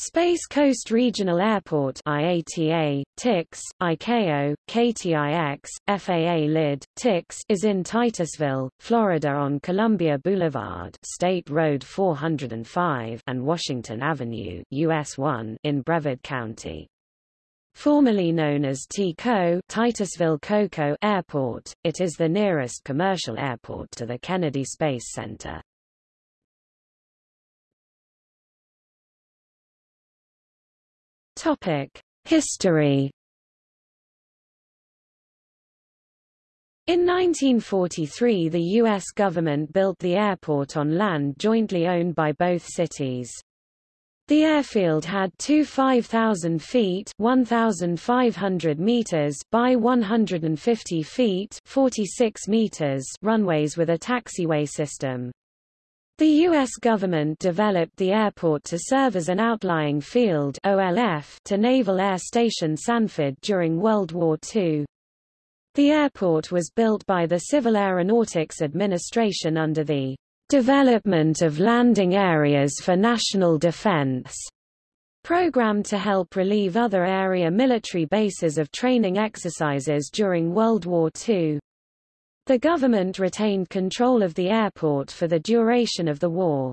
Space Coast Regional Airport IATA, TIX, ICAO, KTIX, FAA LID, TIX is in Titusville, Florida on Columbia Boulevard State Road 405 and Washington Avenue US 1 in Brevard County. Formerly known as TCO Titusville Cocoa Airport, it is the nearest commercial airport to the Kennedy Space Center. Topic: History. In 1943 the U.S. government built the airport on land jointly owned by both cities. The airfield had two 5,000 feet 1,500 meters by 150 feet 46 meters runways with a taxiway system. The U.S. government developed the airport to serve as an outlying field OLF to Naval Air Station Sanford during World War II. The airport was built by the Civil Aeronautics Administration under the Development of Landing Areas for National Defense program to help relieve other area military bases of training exercises during World War II. The government retained control of the airport for the duration of the war.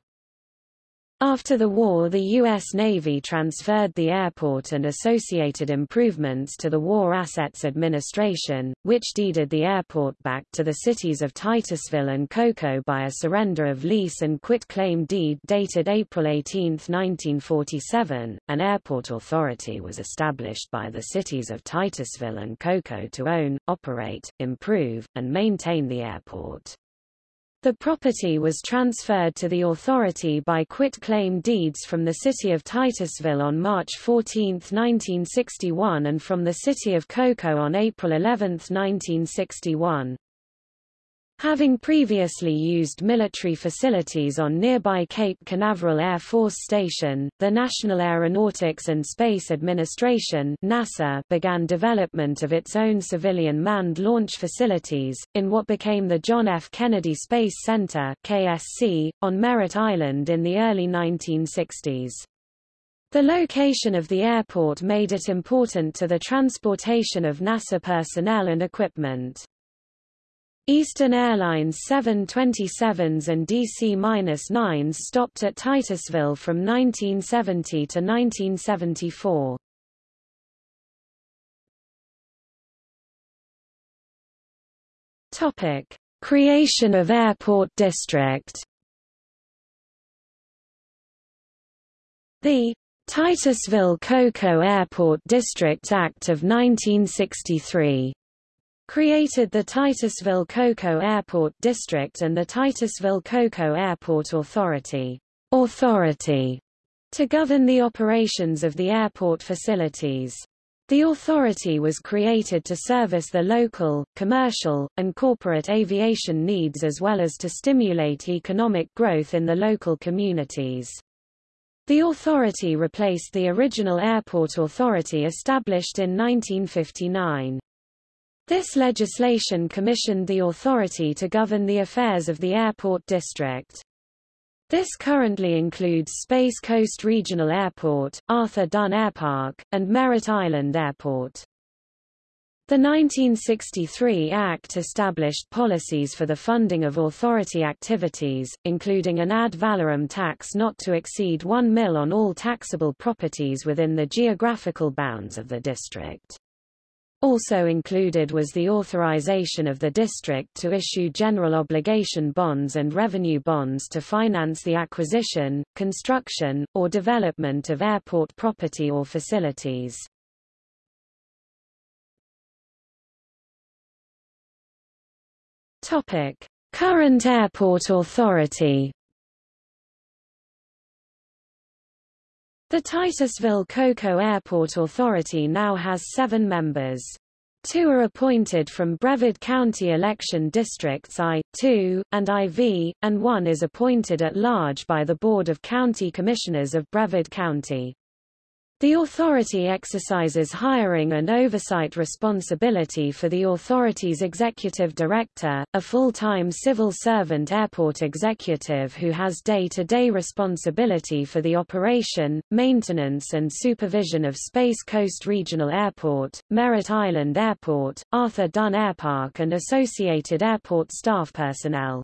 After the war the U.S. Navy transferred the airport and associated improvements to the War Assets Administration, which deeded the airport back to the cities of Titusville and Cocoa by a surrender of lease and quit-claim deed dated April 18, 1947. An airport authority was established by the cities of Titusville and Cocoa to own, operate, improve, and maintain the airport. The property was transferred to the authority by quit-claim deeds from the city of Titusville on March 14, 1961 and from the city of Cocoa on April 11, 1961. Having previously used military facilities on nearby Cape Canaveral Air Force Station, the National Aeronautics and Space Administration NASA began development of its own civilian manned launch facilities, in what became the John F. Kennedy Space Center KSC, on Merritt Island in the early 1960s. The location of the airport made it important to the transportation of NASA personnel and equipment. Eastern Airlines 727s and DC-9s stopped at Titusville from 1970 to 1974. Topic: Creation of Airport District. The Titusville Cocoa Airport District Act of 1963 created the Titusville Cocoa Airport District and the Titusville Cocoa Airport Authority, Authority to govern the operations of the airport facilities. The authority was created to service the local, commercial, and corporate aviation needs as well as to stimulate economic growth in the local communities. The authority replaced the original airport authority established in 1959. This legislation commissioned the authority to govern the affairs of the airport district. This currently includes Space Coast Regional Airport, Arthur Dunn Airpark, and Merritt Island Airport. The 1963 Act established policies for the funding of authority activities, including an ad valorem tax not to exceed 1 mil on all taxable properties within the geographical bounds of the district. Also included was the authorization of the district to issue general obligation bonds and revenue bonds to finance the acquisition, construction, or development of airport property or facilities. Current airport authority The Titusville Cocoa Airport Authority now has seven members. Two are appointed from Brevard County election districts I, II, and IV, and one is appointed at large by the Board of County Commissioners of Brevard County. The authority exercises hiring and oversight responsibility for the authority's executive director, a full-time civil servant airport executive who has day-to-day -day responsibility for the operation, maintenance and supervision of Space Coast Regional Airport, Merritt Island Airport, Arthur Dunn Airpark and associated airport staff personnel.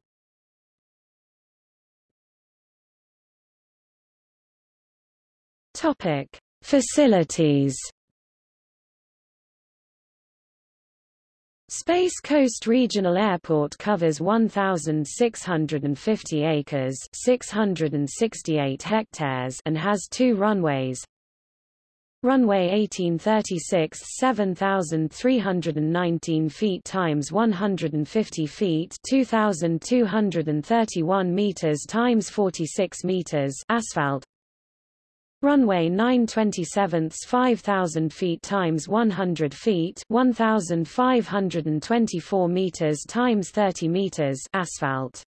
Topic Facilities Space Coast Regional Airport covers 1,650 acres 668 hectares and has two runways. Runway 1836 7,319 feet times 150 feet 2,231 meters times 46 meters asphalt Runway 927 5000 feet times 100 feet 1524 meters times 30 meters asphalt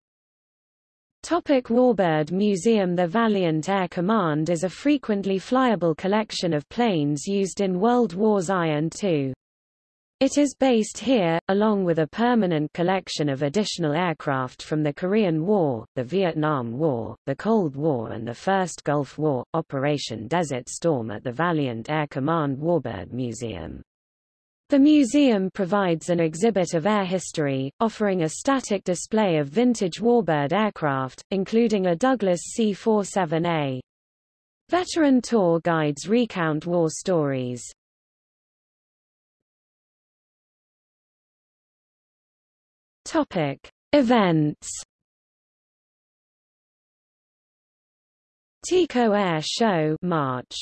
Topic Warbird Museum The Valiant Air Command is a frequently flyable collection of planes used in World Wars I and II. It is based here, along with a permanent collection of additional aircraft from the Korean War, the Vietnam War, the Cold War and the First Gulf War, Operation Desert Storm at the Valiant Air Command Warbird Museum. The museum provides an exhibit of air history, offering a static display of vintage Warbird aircraft, including a Douglas C-47A. Veteran tour guides recount war stories. Topic: Events. Tico Air Show March.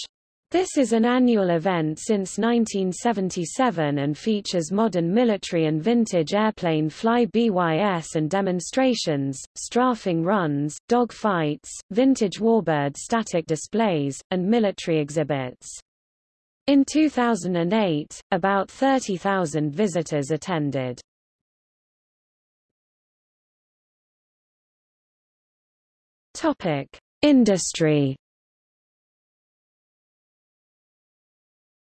This is an annual event since 1977 and features modern military and vintage airplane fly BYS and demonstrations, strafing runs, dog fights, vintage warbird static displays, and military exhibits. In 2008, about 30,000 visitors attended. Topic: Industry.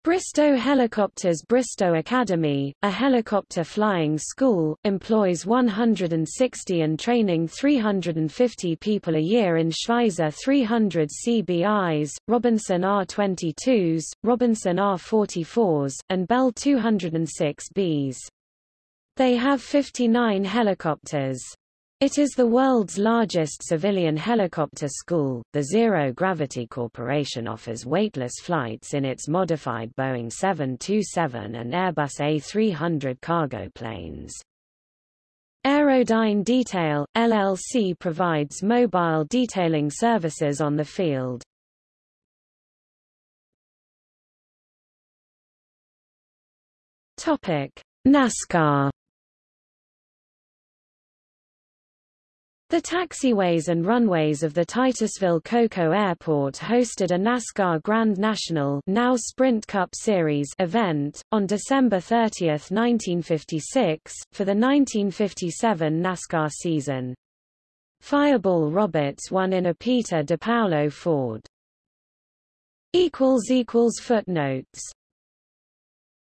Bristow Helicopters Bristow Academy, a helicopter flying school, employs 160 and training 350 people a year in Schweizer 300 CBIs, Robinson R-22s, Robinson R-44s, and Bell 206Bs. They have 59 helicopters. It is the world's largest civilian helicopter school. The Zero Gravity Corporation offers weightless flights in its modified Boeing 727 and Airbus A300 cargo planes. Aerodyne Detail, LLC provides mobile detailing services on the field. NASCAR The taxiways and runways of the Titusville Cocoa Airport hosted a NASCAR Grand National now Sprint Cup Series event, on December 30, 1956, for the 1957 NASCAR season. Fireball Roberts won in a Peter DePaolo Ford. Footnotes